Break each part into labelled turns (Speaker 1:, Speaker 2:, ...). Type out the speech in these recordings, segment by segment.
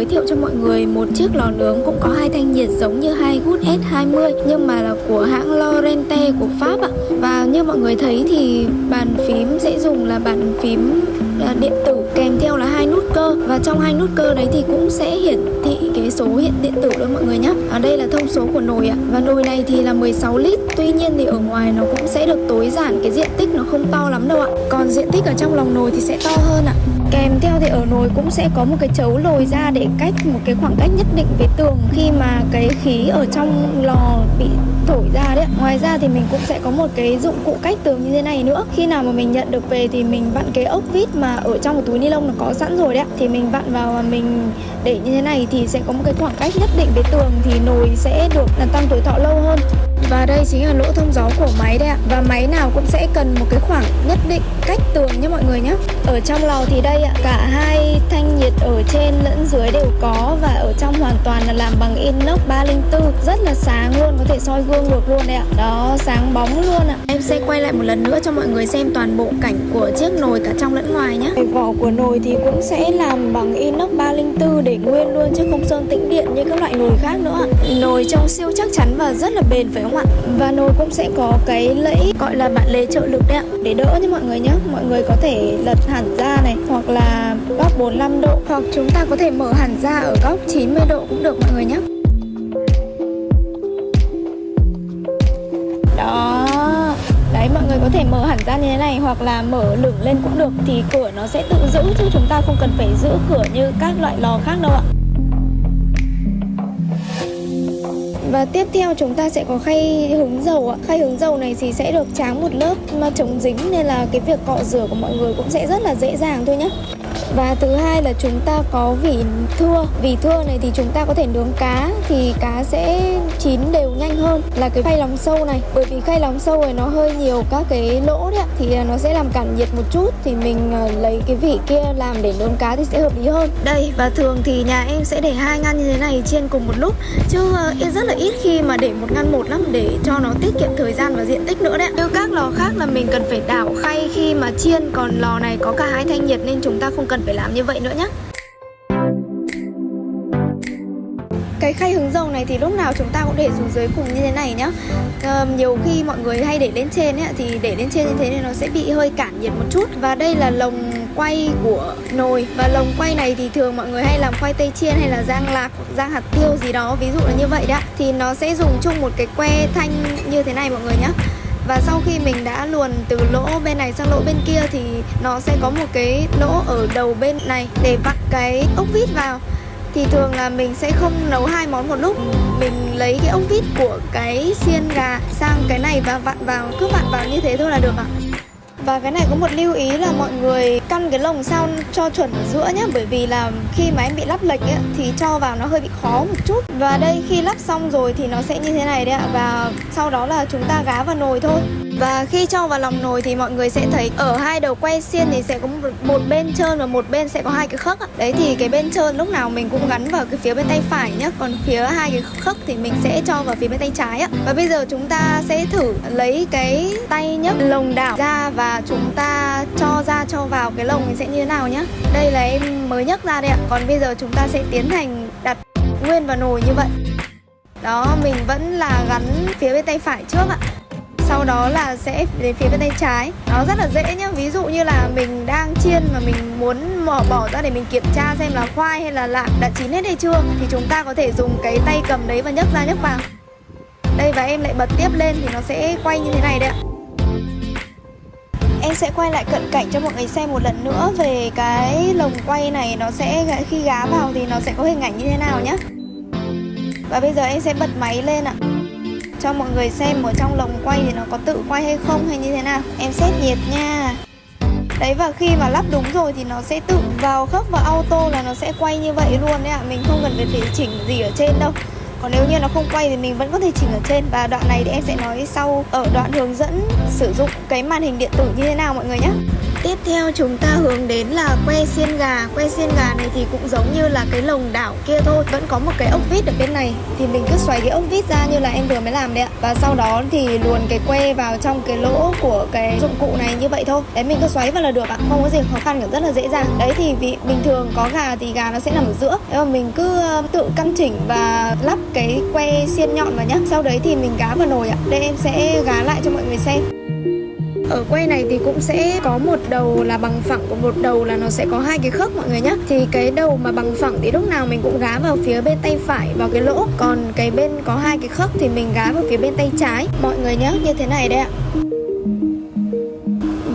Speaker 1: Giới thiệu cho mọi người, một chiếc lò nướng cũng có hai thanh nhiệt giống như hai Good S20 nhưng mà là của hãng Lorente của Pháp ạ. Và như mọi người thấy thì bàn phím sẽ dùng là bàn phím à, điện tử, kèm theo là hai nút cơ và trong hai nút cơ đấy thì cũng sẽ hiển thị cái số hiện điện tử đó mọi người nhé. Ở đây là thông số của nồi ạ. Và nồi này thì là 16 lít. Tuy nhiên thì ở ngoài nó cũng sẽ được tối giản, cái diện tích nó không to lắm đâu ạ. Còn diện tích ở trong lòng nồi thì sẽ to hơn ạ. Kèm theo thì ở nồi cũng sẽ có một cái chấu lồi ra để cách một cái khoảng cách nhất định với tường khi mà cái khí ở trong lò bị thổi ra đấy. Ngoài ra thì mình cũng sẽ có một cái dụng cụ cách tường như thế này nữa. Khi nào mà mình nhận được về thì mình vặn cái ốc vít mà ở trong một túi ni lông nó có sẵn rồi đấy. Thì mình vặn vào và mình để như thế này thì sẽ có một cái khoảng cách nhất định với tường thì nồi sẽ được là tăng tuổi thọ lâu hơn. Và đây chính là lỗ thông gió của máy đây ạ Và máy nào cũng sẽ cần một cái khoảng nhất định cách tường nhé mọi người nhé ở trong lò thì đây ạ Cả hai thanh nhiệt ở trên lẫn dưới đều có Và ở trong hoàn toàn là làm bằng inox 304 Rất là sáng luôn Có thể soi gương được luôn đấy ạ. Đó sáng bóng luôn ạ. Em sẽ quay lại một lần nữa cho mọi người xem toàn bộ cảnh của chiếc nồi cả trong lẫn ngoài nhé. Vỏ của nồi thì cũng sẽ làm bằng inox 304 để nguyên luôn chứ không sơn tĩnh điện như các loại nồi khác nữa ạ. Nồi trông siêu chắc chắn và rất là bền phải không ạ? Và nồi cũng sẽ có cái lẫy gọi là bạn lề trợ lực đấy ạ. Để đỡ cho mọi người nhé. Mọi người có thể lật hẳn ra này, hoặc là góc 45 độ. Hoặc chúng ta có thể mở hẳn ra ở góc 90 độ cũng được mọi người nhé. Đó. Đấy, mọi người có thể mở hẳn ra như thế này hoặc là mở lửng lên cũng được. Thì cửa nó sẽ tự giữ chứ chúng ta không cần phải giữ cửa như các loại lò khác đâu ạ. Và tiếp theo chúng ta sẽ có khay hứng dầu ạ. Khay hứng dầu này thì sẽ được tráng một lớp mà chống dính Nên là cái việc cọ rửa của mọi người cũng sẽ rất là dễ dàng thôi nhé và thứ hai là chúng ta có vỉ thưa. Vỉ thưa này thì chúng ta có thể nướng cá Thì cá sẽ chín đều nhanh hơn Là cái khay lòng sâu này. Bởi vì khay lòng sâu này nó hơi nhiều các cái lỗ đấy ạ, Thì à, nó sẽ làm cản nhiệt một chút Thì mình à, lấy cái vỉ kia làm để nướng cá thì sẽ hợp lý hơn. Đây, và thường thì nhà em sẽ để hai ngăn như thế này chiên cùng một lúc. Chứ à, rất là ít khi mà để một ngăn một lắm Để cho nó tiết kiệm thời gian và diện tích nữa đấy Như các lò khác là mình cần phải đảo khay khi mà chiên Còn lò này có cả hai thanh nhiệt nên chúng ta không cần phải làm như vậy nữa nhé cái khay hứng dầu này thì lúc nào chúng ta cũng để xuống dưới cùng như thế này nhá. À, nhiều khi mọi người hay để lên trên ấy, thì để lên trên như thế thì nó sẽ bị hơi cản nhiệt một chút. Và đây là lồng quay của nồi. Và lồng quay này thì thường mọi người hay làm khoai tây chiên hay là rang lạc rang hạt tiêu gì đó, ví dụ là như vậy đó. Thì nó sẽ dùng chung một cái que thanh như thế này mọi người nhé và sau khi mình đã luồn từ lỗ bên này sang lỗ bên kia thì nó sẽ có một cái lỗ ở đầu bên này để vặn cái ốc vít vào. Thì thường là mình sẽ không nấu hai món một lúc. Mình lấy cái ốc vít của cái xiên gà sang cái này và vặn vào, cứ vặn vào như thế thôi là được ạ và cái này có một lưu ý là mọi người căn cái lồng sao cho chuẩn ở giữa nhé Bởi vì là khi mà em bị lắp lệch ấy, thì cho vào nó hơi bị khó một chút. Và đây khi lắp xong rồi thì nó sẽ như thế này đấy ạ Và sau đó là chúng ta gá vào nồi thôi và khi cho vào lòng nồi thì mọi người sẽ thấy ở hai đầu quay xiên thì sẽ có một, một bên trơn và một bên sẽ có hai cái khớp Đấy thì cái bên trơn lúc nào mình cũng gắn vào cái phía bên tay phải nhá Còn phía hai cái khớp thì mình sẽ cho vào phía bên tay trái á Và bây giờ chúng ta sẽ thử lấy cái tay nhấc lồng đảo ra và chúng ta cho ra cho vào cái lồng thì sẽ như thế nào nhá. Đây là em mới nhấc ra đây ạ. Còn bây giờ chúng ta sẽ tiến hành đặt nguyên vào nồi như vậy. Đó mình vẫn là gắn phía bên tay phải trước ạ sau đó là sẽ đến phía bên tay trái. Nó rất là dễ nhá. Ví dụ như là mình đang chiên mà mình muốn mở bỏ ra để mình kiểm tra xem là khoai hay là lạc đã chín hết hay chưa, thì chúng ta có thể dùng cái tay cầm đấy và nhấc ra nhấc vào. Đây, và em lại bật tiếp lên thì nó sẽ quay như thế này đấy ạ. Em sẽ quay lại cận cảnh cho mọi người xem một lần nữa về cái lồng quay này. Nó sẽ khi gá vào thì nó sẽ có hình ảnh như thế nào nhé Và bây giờ em sẽ bật máy lên ạ cho mọi người xem ở trong lồng quay thì nó có tự quay hay không hay như thế nào. Em xét nhiệt nha. Đấy, và khi mà lắp đúng rồi thì nó sẽ tự vào khớp và auto là nó sẽ quay như vậy luôn đấy ạ. Mình không cần phải chỉnh gì ở trên đâu. Còn nếu như nó không quay thì mình vẫn có thể chỉnh ở trên. Và đoạn này thì em sẽ nói sau ở đoạn hướng dẫn sử dụng cái màn hình điện tử như thế nào mọi người nhé. Tiếp theo chúng ta hướng đến là que xiên gà. Que xiên gà này thì cũng giống như là cái lồng đảo kia thôi. Vẫn có một cái ốc vít ở bên này. Thì mình cứ xoáy cái ốc vít ra như là em vừa mới làm đấy ạ. Và sau đó thì luồn cái que vào trong cái lỗ của cái dụng cụ này như vậy thôi. Đấy, mình cứ xoáy vào là được ạ. Không có gì khó khăn cả rất là dễ dàng. Đấy thì vì bình thường có gà thì gà nó sẽ nằm ở giữa. Nếu mà mình cứ tự căn chỉnh và lắp cái que xiên nhọn vào nhá. Sau đấy thì mình gá vào nồi ạ. Đây, em sẽ gá lại cho mọi người xem ở quay này thì cũng sẽ có một đầu là bằng phẳng của một đầu là nó sẽ có hai cái khớp mọi người nhé thì cái đầu mà bằng phẳng thì lúc nào mình cũng gá vào phía bên tay phải, vào cái lỗ. Còn cái bên có hai cái khớp thì mình gá vào phía bên tay trái. Mọi người nhé như thế này đây ạ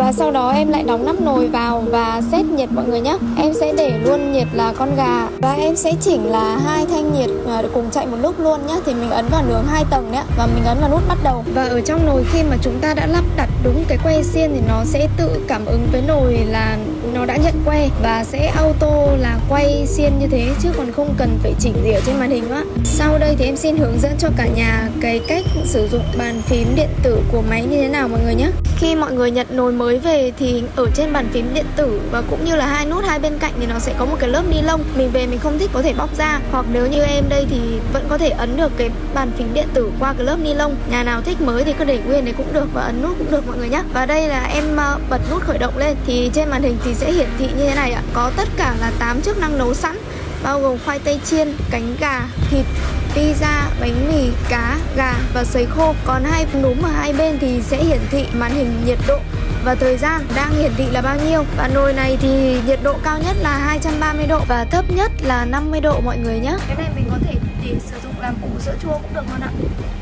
Speaker 1: và sau đó em lại đóng nắp nồi vào và xét nhiệt mọi người nhé Em sẽ để luôn nhiệt là con gà. Và em sẽ chỉnh là hai thanh nhiệt à, cùng chạy một lúc luôn nhé Thì mình ấn vào nướng hai tầng đấy Và mình ấn vào nút bắt đầu. Và ở trong nồi khi mà chúng ta đã lắp đặt đúng cái que xiên Thì nó sẽ tự cảm ứng với nồi là nó đã nhận que. Và sẽ auto là quay xiên như thế Chứ còn không cần phải chỉnh gì ở trên màn hình nữa Sau đây thì em xin hướng dẫn cho cả nhà cái cách sử dụng bàn phím điện tử của máy như thế nào mọi người nhé Khi mọi người nhận nồi mới về thì ở trên bàn phím điện tử và cũng như là hai nút hai bên cạnh thì nó sẽ có một cái lớp ni lông. Mình về mình không thích có thể bóc ra. Hoặc nếu như em đây thì vẫn có thể ấn được cái bàn phím điện tử qua cái lớp ni lông. Nhà nào thích mới thì cứ để nguyên đấy cũng được và ấn nút cũng được mọi người nhé và đây là em ờ, bật nút khởi động lên. Thì trên màn hình thì sẽ hiển thị như thế này ạ. Có tất cả là 8 chức năng nấu sẵn bao gồm khoai tây chiên, cánh gà, thịt, pizza, bánh mì, cá, gà và sấy khô. Còn hai núm ở hai bên thì sẽ hiển thị màn hình nhiệt độ và thời gian đang hiển thị là bao nhiêu. Và nồi này thì nhiệt độ cao nhất là 230 độ và thấp nhất là 50 độ mọi người nhé. Cái này mình có thể để sử dụng làm củ sữa chua cũng được luôn ạ.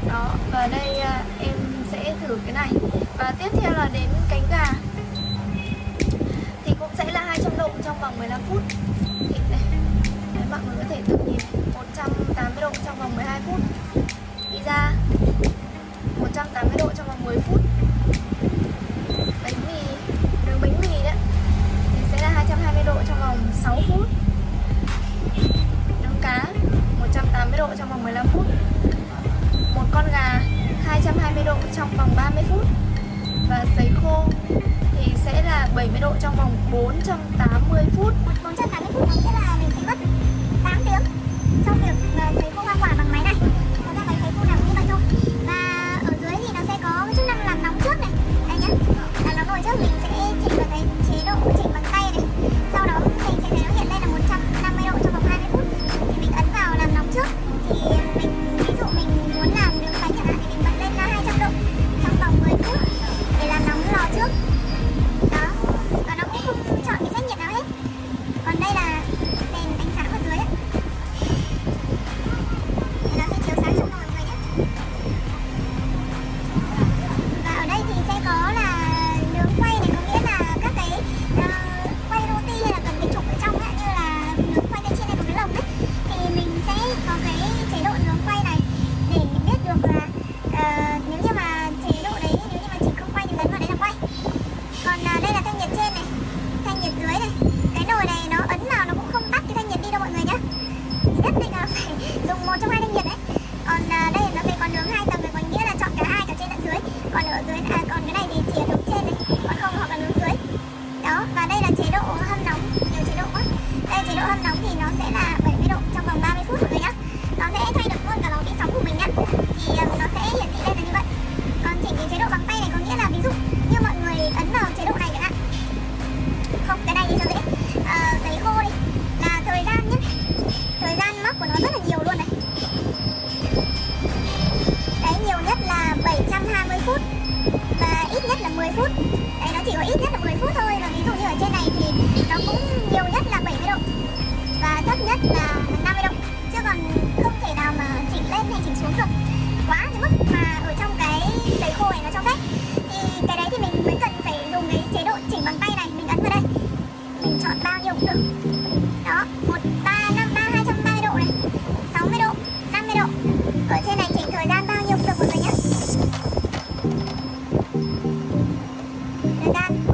Speaker 1: Đó, và đây à, em sẽ thử cái này. Và tiếp theo là đến cánh gà. Thì cũng sẽ là 200 độ trong vòng 15 phút. Thịt này. Đấy, mọi người có thể tự nhìn 180 độ trong vòng 12 phút. Đi ra 180 độ trong vòng 10 phút bánh mì nướng bánh mì đấy thì sẽ là 220 độ trong vòng 6 phút. Nướng cá 180 độ trong vòng 15 phút. Một con gà 220 độ trong vòng 30 phút. Và sấy khô thì sẽ là 70 độ trong vòng 480 phút.
Speaker 2: 480 phút nghĩa là mình sẽ mất 8 tiếng trong việc ờ, sấy khô.
Speaker 1: 감.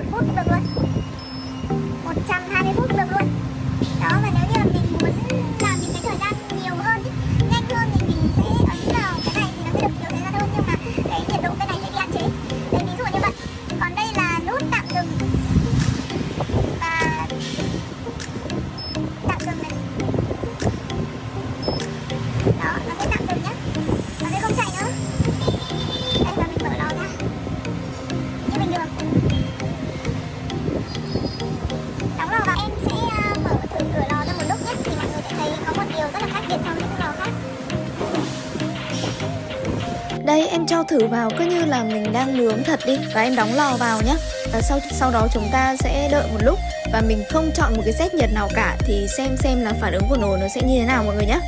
Speaker 1: Em cho thử vào, cứ như là mình đang nướng thật đi, Và em đóng lò vào nhé Và sau sau đó chúng ta sẽ đợi một lúc, Và mình không chọn một cái set nhiệt nào cả, Thì xem xem là phản ứng của nồi nó sẽ như thế nào, mọi người nhé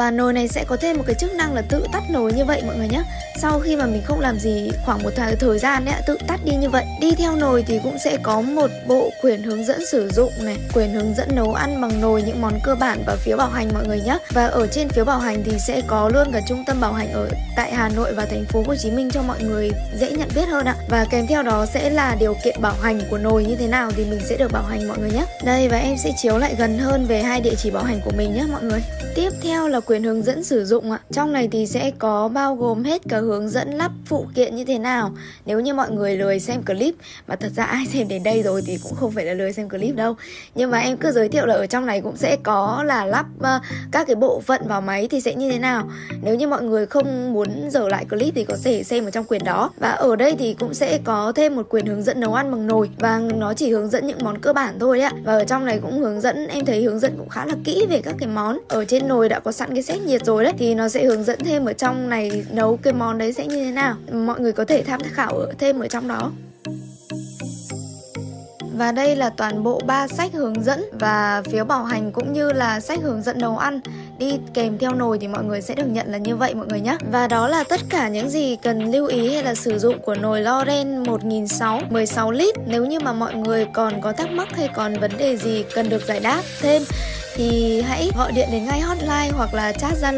Speaker 1: Và nồi này sẽ có thêm một cái chức năng là tự tắt nồi như vậy mọi người nhé Sau khi mà mình không làm gì khoảng một thời, thời gian ấy, tự tắt đi như vậy. Đi theo nồi thì cũng sẽ có một bộ quyển hướng dẫn sử dụng này Quyển hướng dẫn nấu ăn bằng nồi những món cơ bản và phiếu bảo hành mọi người nhé Và ở trên phiếu bảo hành thì sẽ có luôn cả trung tâm bảo hành ở tại Hà Nội và thành phố Hồ Chí Minh cho mọi người dễ nhận biết hơn ạ. Và kèm theo đó sẽ là điều kiện bảo hành của nồi như thế nào thì mình sẽ được bảo hành mọi người nhé Đây và em sẽ chiếu lại gần hơn về hai địa chỉ bảo hành của mình nhé mọi người. Tiếp theo là quyền hướng dẫn sử dụng ạ. Trong này thì sẽ có bao gồm hết cả hướng dẫn lắp phụ kiện như thế nào. Nếu như mọi người lười xem clip Mà thật ra ai xem đến đây rồi thì cũng không phải là lười xem clip đâu. Nhưng mà em cứ giới thiệu là ở trong này cũng sẽ có là lắp uh, các cái bộ phận vào máy thì sẽ như thế nào. Nếu như mọi người không muốn dở lại clip thì có thể xem ở trong quyền đó. Và ở đây thì cũng sẽ có thêm một quyền hướng dẫn nấu ăn bằng nồi. Và nó chỉ hướng dẫn những món cơ bản thôi ạ. Và ở trong này cũng hướng dẫn, em thấy hướng dẫn cũng khá là kỹ về các cái món. Ở trên nồi đã có sẵn cái set nhiệt rồi đấy, Thì nó sẽ hướng dẫn thêm ở trong này nấu cái món đấy sẽ như thế nào Mọi người có thể tham khảo ở thêm ở trong đó và đây là toàn bộ ba sách hướng dẫn và phiếu bảo hành cũng như là sách hướng dẫn nấu ăn đi kèm theo nồi thì mọi người sẽ được nhận là như vậy mọi người nhé. Và đó là tất cả những gì cần lưu ý hay là sử dụng của nồi Loren 1600 16 lít. Nếu như mà mọi người còn có thắc mắc hay còn vấn đề gì cần được giải đáp thêm thì hãy gọi điện đến ngay hotline hoặc là chat Zalo